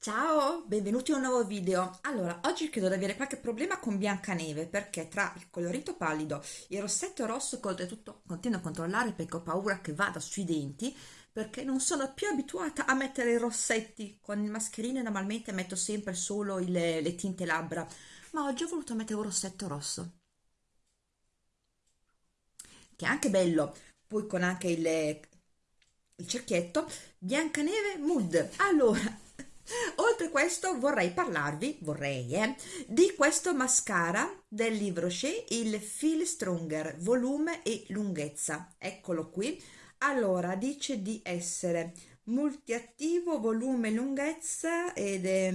Ciao, benvenuti a un nuovo video. Allora, oggi credo di avere qualche problema con Biancaneve perché tra il colorito pallido, il rossetto rosso che oltretutto continuo a controllare perché ho paura che vada sui denti perché non sono più abituata a mettere i rossetti. Con il mascherino normalmente metto sempre solo il, le tinte labbra, ma oggi ho voluto mettere un rossetto rosso che è anche bello, poi con anche il, il cerchietto Biancaneve Mood. Allora, Oltre questo vorrei parlarvi, vorrei, eh, di questo mascara del Livre Rocher, il Feel Stronger, volume e lunghezza. Eccolo qui. Allora, dice di essere multiattivo, volume e lunghezza ed è...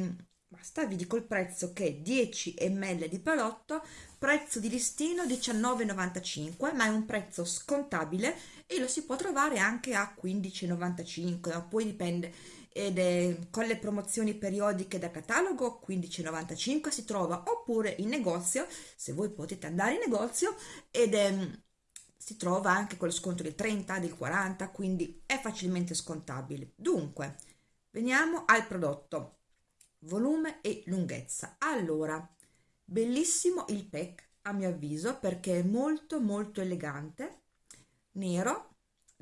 Basta, vi dico il prezzo che è 10 ml di prodotto, prezzo di listino 19,95 ma è un prezzo scontabile e lo si può trovare anche a 15,95 poi dipende ed è con le promozioni periodiche da catalogo 15,95 si trova oppure in negozio se voi potete andare in negozio ed è, si trova anche con lo sconto del 30 del 40 quindi è facilmente scontabile. Dunque veniamo al prodotto volume e lunghezza. Allora bellissimo il pack a mio avviso perché è molto molto elegante nero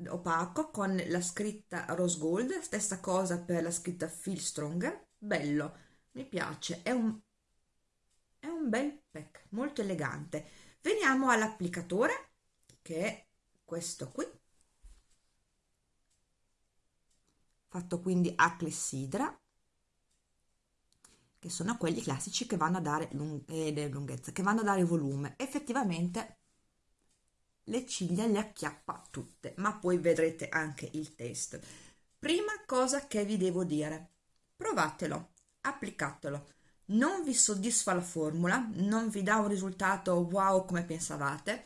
opaco con la scritta rose gold stessa cosa per la scritta feel stronger bello mi piace è un, è un bel pack molto elegante. Veniamo all'applicatore che è questo qui. Fatto quindi a clessidra che sono quelli classici che vanno a dare lung eh, lunghezza che vanno a dare volume effettivamente le ciglia le acchiappa tutte, ma poi vedrete anche il test. Prima cosa che vi devo dire, provatelo, applicatelo. Non vi soddisfa la formula, non vi dà un risultato wow come pensavate,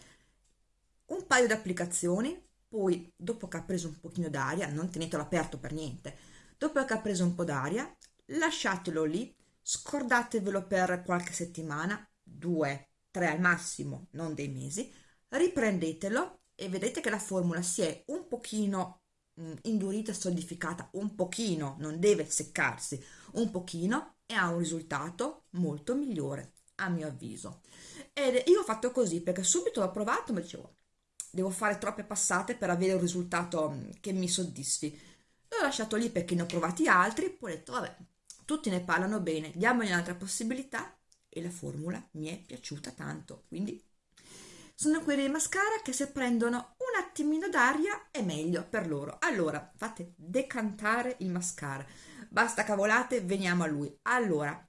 un paio di applicazioni, poi dopo che ha preso un pochino d'aria, non tenetelo aperto per niente, dopo che ha preso un po' d'aria, lasciatelo lì, scordatevelo per qualche settimana, due, tre al massimo, non dei mesi, riprendetelo e vedete che la formula si è un pochino mh, indurita e solidificata un pochino non deve seccarsi un pochino e ha un risultato molto migliore a mio avviso. Ed io ho fatto così perché subito l'ho provato ma dicevo devo fare troppe passate per avere un risultato che mi soddisfi l'ho lasciato lì perché ne ho provati altri poi ho detto vabbè tutti ne parlano bene diamogli un'altra possibilità e la formula mi è piaciuta tanto. Quindi sono quelli mascara che se prendono un attimino d'aria è meglio per loro. Allora fate decantare il mascara. Basta cavolate veniamo a lui. Allora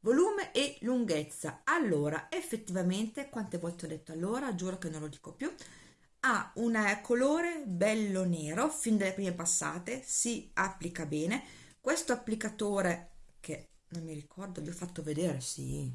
volume e lunghezza. Allora effettivamente quante volte ho detto allora? Giuro che non lo dico più. Ha un colore bello nero fin dalle prime passate si applica bene questo applicatore che non mi ricordo vi ho fatto vedere sì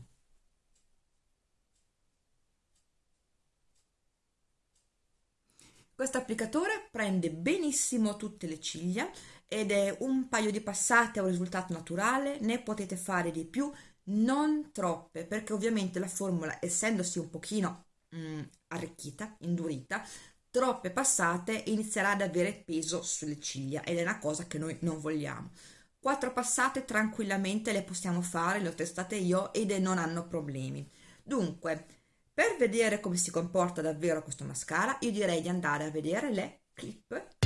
Questo applicatore prende benissimo tutte le ciglia ed è un paio di passate a un risultato naturale, ne potete fare di più, non troppe, perché ovviamente la formula, essendosi un pochino mm, arricchita, indurita, troppe passate inizierà ad avere peso sulle ciglia ed è una cosa che noi non vogliamo. Quattro passate tranquillamente le possiamo fare, le ho testate io ed non hanno problemi. Dunque, per vedere come si comporta davvero questo mascara, io direi di andare a vedere le clip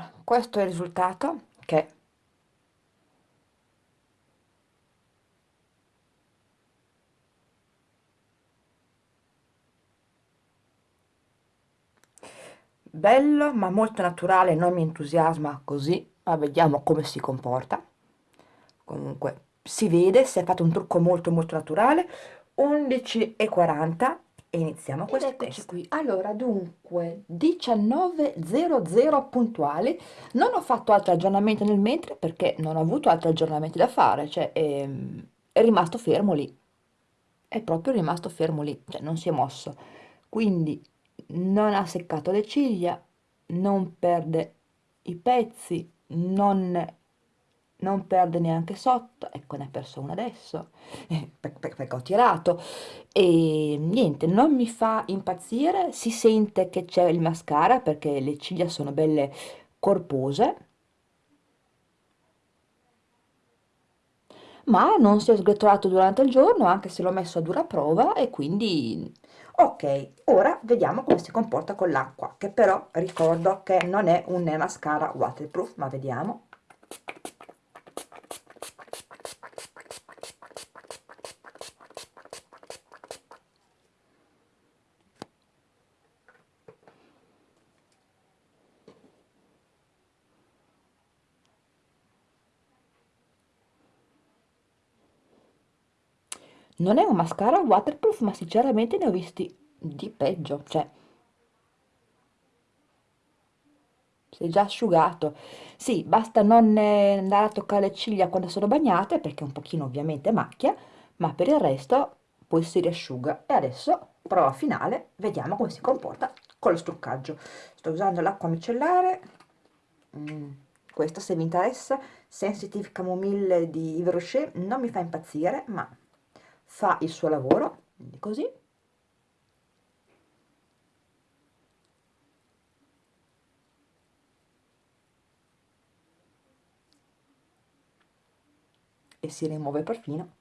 allora questo è il risultato che bello ma molto naturale non mi entusiasma così ma vediamo come si comporta. Comunque si vede si è fatto un trucco molto molto naturale. 11,40 e iniziamo questo Ed eccoci test. qui, allora dunque 19.00 puntuali, non ho fatto altri aggiornamenti nel mentre perché non ho avuto altri aggiornamenti da fare, cioè è, ehm, è rimasto fermo lì, è proprio rimasto fermo lì, cioè non si è mosso, quindi non ha seccato le ciglia, non perde i pezzi, non, non perde neanche sotto, ecco ne ha perso una adesso, perché ho tirato, e niente, non mi fa impazzire, si sente che c'è il mascara perché le ciglia sono belle corpose, ma non si è sgretolato durante il giorno anche se l'ho messo a dura prova e quindi ok ora vediamo come si comporta con l'acqua che però ricordo che non è un mascara waterproof ma vediamo non è un mascara waterproof ma sinceramente ne ho visti di peggio cioè si è già asciugato. Sì basta non eh, andare a toccare le ciglia quando sono bagnate perché un pochino ovviamente macchia ma per il resto poi si riasciuga. E adesso prova finale vediamo come si comporta con lo struccaggio sto usando l'acqua micellare. Mm, questa se vi interessa. Sensitive camomille di Yves Rocher non mi fa impazzire ma fa il suo lavoro, quindi così. E si rimuove perfino.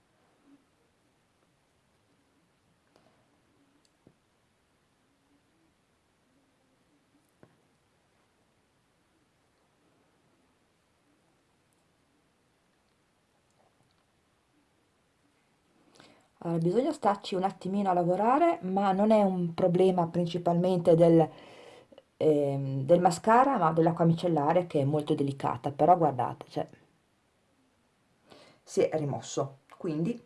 Allora, bisogna starci un attimino a lavorare, ma non è un problema principalmente del, ehm, del mascara, ma dell'acqua micellare che è molto delicata. Però guardate, cioè, si è rimosso. Quindi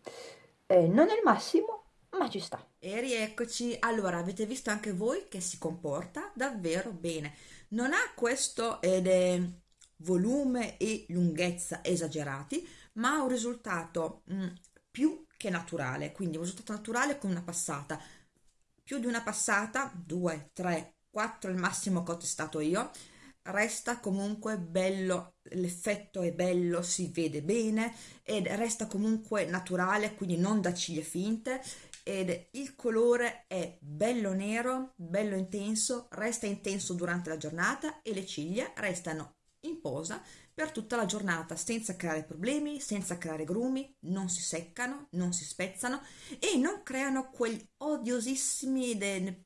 eh, non è il massimo, ma ci sta. E rieccoci. Allora, avete visto anche voi che si comporta davvero bene. Non ha questo ed è volume e lunghezza esagerati, ma ha un risultato mh, mm, più che naturale, quindi un risultato naturale con una passata. Più di una passata, 2, 3, 4 il massimo che ho testato io, resta comunque bello, l'effetto è bello, si vede bene ed resta comunque naturale, quindi non da ciglia finte ed il colore è bello nero, bello intenso, resta intenso durante la giornata e le ciglia restano in posa per tutta la giornata senza creare problemi, senza creare grumi, non si seccano, non si spezzano e non creano quegli odiosissimi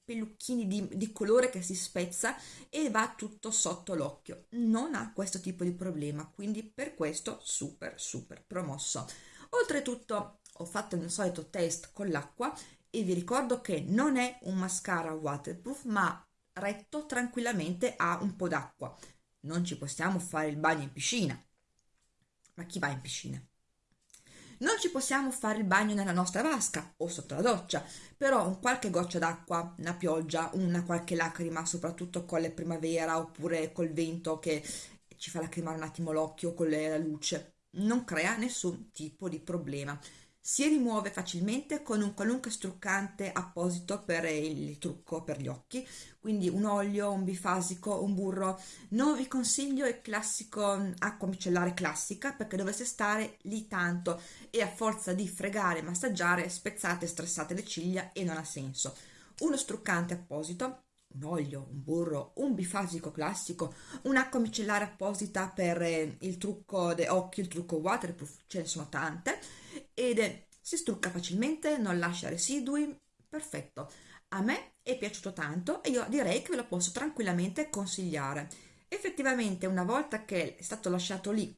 pelucchini di, di colore che si spezza e va tutto sotto l'occhio. Non ha questo tipo di problema, quindi per questo super super promosso. Oltretutto ho fatto il mio solito test con l'acqua e vi ricordo che non è un mascara waterproof ma retto tranquillamente a un po' d'acqua non ci possiamo fare il bagno in piscina. Ma chi va in piscina? Non ci possiamo fare il bagno nella nostra vasca o sotto la doccia, però un qualche goccia d'acqua, una pioggia, una qualche lacrima, soprattutto con la primavera oppure col vento che ci fa lacrimare un attimo l'occhio con la luce, non crea nessun tipo di problema si rimuove facilmente con un qualunque struccante apposito per il trucco per gli occhi quindi un olio, un bifasico, un burro. Non vi consiglio il classico mm, acqua micellare classica perché dovreste stare lì tanto e a forza di fregare, massaggiare spezzate e stressate le ciglia e non ha senso. Uno struccante apposito un olio, un burro, un bifasico classico, un'acqua micellare apposita per eh, il trucco degli occhi, il trucco waterproof, ce ne sono tante, ed si strucca facilmente, non lascia residui, perfetto. A me è piaciuto tanto e io direi che ve lo posso tranquillamente consigliare. Effettivamente una volta che è stato lasciato lì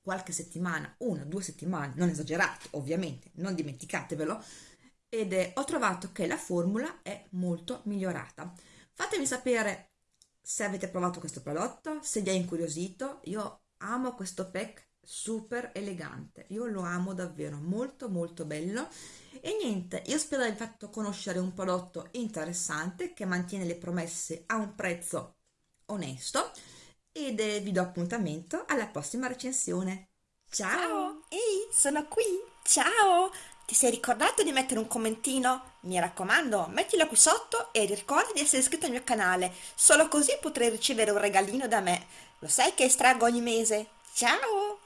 qualche settimana, una, due settimane, non esagerate ovviamente, non dimenticatevelo, ed è, ho trovato che la formula è molto migliorata. Fatemi sapere se avete provato questo prodotto, se vi è incuriosito, io amo questo pack super elegante, io lo amo davvero, molto molto bello e niente, io spero di aver fatto conoscere un prodotto interessante che mantiene le promesse a un prezzo onesto ed eh, vi do appuntamento alla prossima recensione. Ciao! Ciao! Ehi, sono qui! Ciao! Ti sei ricordato di mettere un commentino? Mi raccomando, mettilo qui sotto e ricorda di essere iscritto al mio canale, solo così potrai ricevere un regalino da me. Lo sai che estraggo ogni mese? Ciao!